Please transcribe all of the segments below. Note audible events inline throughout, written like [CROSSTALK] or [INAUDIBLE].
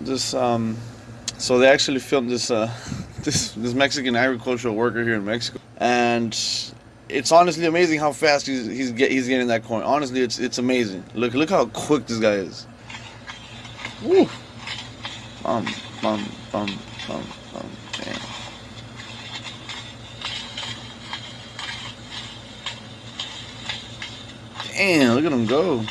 This um, so they actually filmed this uh, [LAUGHS] this this Mexican agricultural worker here in Mexico, and it's honestly amazing how fast he's he's get, he's getting that corn. Honestly, it's it's amazing. Look look how quick this guy is. Woo! Bum bum bum bum bum. Damn. Damn! Look at him go.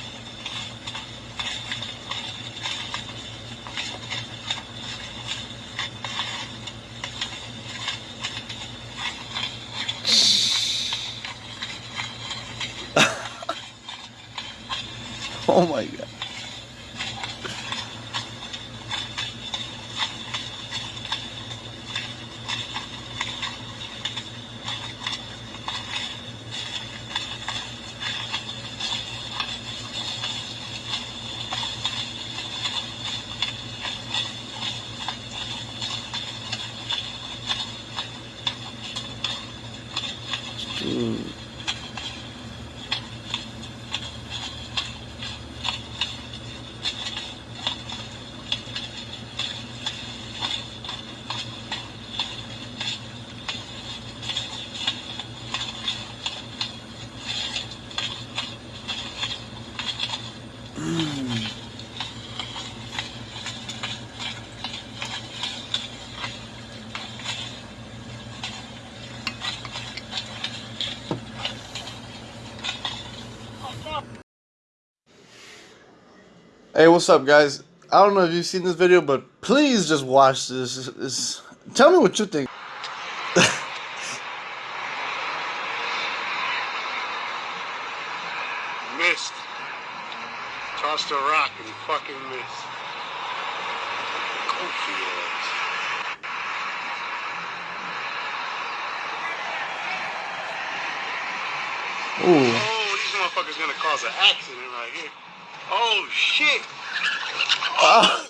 [LAUGHS] oh my god. 음. 음. Hey, what's up, guys? I don't know if you've seen this video, but please just watch this. this tell me what you think. [LAUGHS] Missed. Tossed a rock and fucking missed. Goofy ass. Ooh. Oh, motherfuckers gonna cause an accident right here. Oh shit! Ah.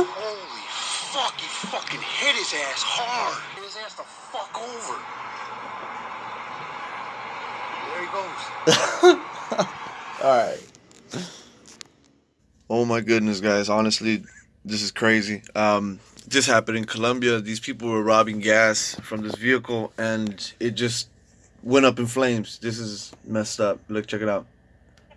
Holy fuck! He fucking hit his ass hard. Hit his ass the fuck over. There he goes. [LAUGHS] All right. Oh my goodness, guys! Honestly, this is crazy. Um, this happened in Colombia. These people were robbing gas from this vehicle, and it just went up in flames. This is messed up. Look, check it out.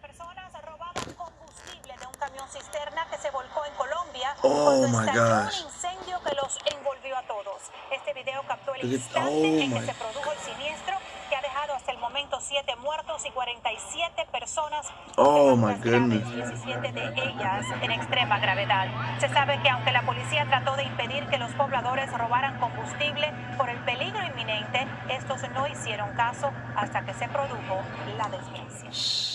personas robaban combustible de un camión cisterna que se volcó en Colombia Oh, my gosh. un incendio que los envolvió a todos. Este video captó el Look at- oh, my- 107 muertos y 47 personas. Oh my goodness. 17 de ellas en extrema gravedad. Se sabe que aunque la policía trató de impedir que los pobladores robaran combustible por el peligro inminente, estos no hicieron caso hasta que se produjo la desgracia.